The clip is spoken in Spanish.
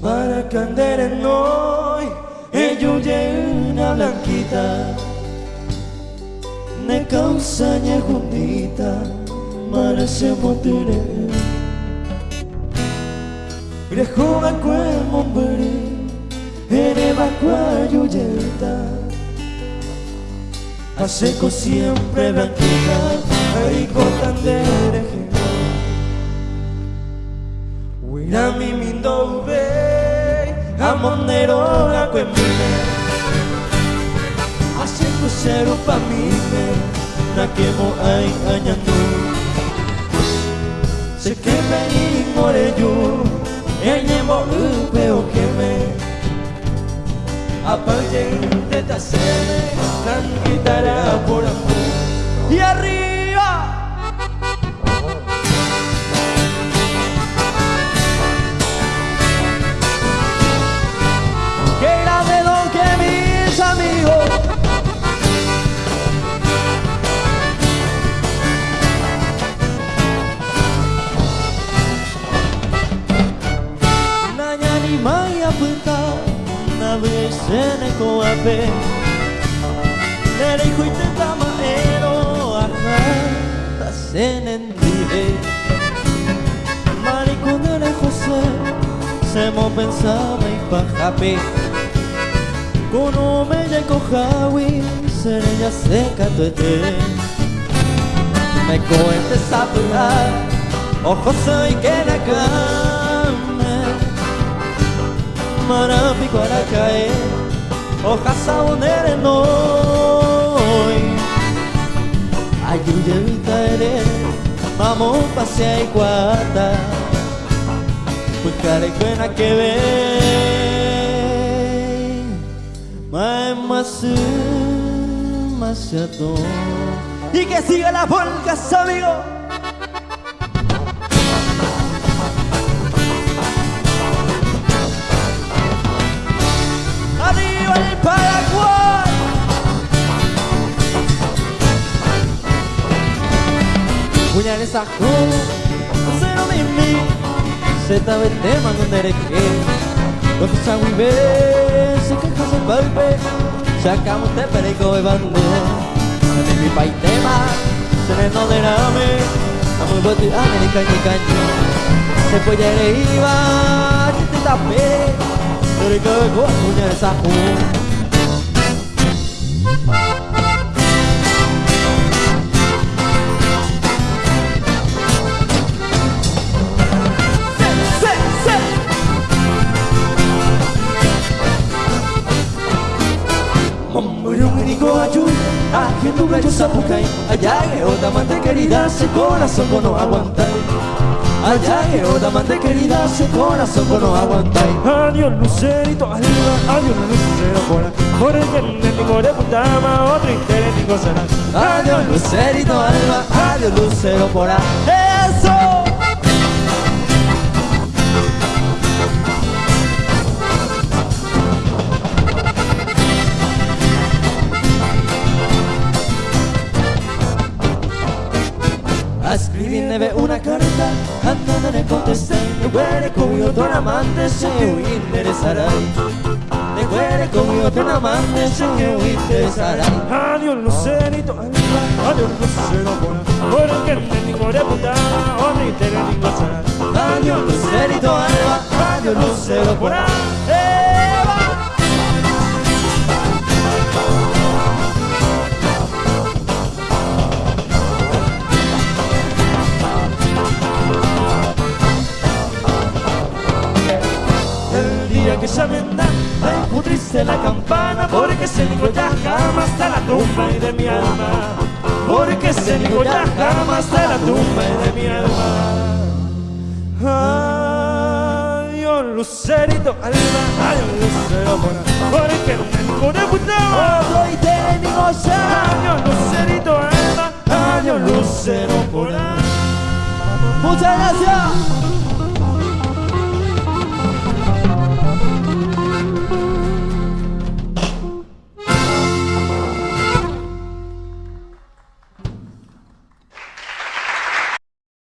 Para candere noi E una blanquita. Ne causa nye juntita Mara se motire Grejo a kwe mombere Ere bakwa yuyeta. Aseco siempre blanquita Ay cotandere Wirami mindo be Amonero a kwemine Aseco cero pa mime Na quemo ay añandu Se queme y more yo Enyemo upe o queme Apague de tasene Nan guitarra por amor. Y arriba maya punta Na besene ko ape Nere kuite tama ero aha Ta senen dihe Mari kunere José Se mo pensaba y pajape. Kono me ya kohawi Sere ya seca tuete Me coente sapura Ojo soy que cama Marapi para caer Hojas saunere noi Ayuya vita ere Mamo pasea y guata Buscaré buena que ve Mae masu Masiato Y que siga la polcas amigo Puñales a cero mimi Zeta vete mango nereque Lo que sa wibe Se que casa el golpe Sacamos te perico de bande. De mi pai tema Se ne no de rame Amo boti América y caño. Se puede ir iba Te tapé. Dari ke gua punya saku Memburung ini gua aju Akhir tu belajar sapukai Ajague otra mante querida Se corazón no aguantar Ajague otra mante querida Se corazón no aguantar Adiós lucerito arriba, adiós lucero por ahí Por el que ni de putama, otro interés nada Adiós lucerito alba Adiós lucero por ahí ¡Eso! Escribiéndome una carta Andando ne contesté De guere con mi otro amante Se interesarai De guere con mi otro amante Se interesarai Adiós lucerito. Adiós lucero. Por ahí Por el que ni de putama, otro interés ni cosa nada Adiós lucerito. Adiós Ya vendrá Dejo triste la campana Porque se dijo ya jamás hasta la tumba y de mi alma. Porque se dijo ya jamás hasta la tumba y de mi alma. Adiós lucerito alma Adiós lucero por Porque no me de puta Otro interés ni cosa Adiós lucerito alma Adiós lucero por Muchas gracias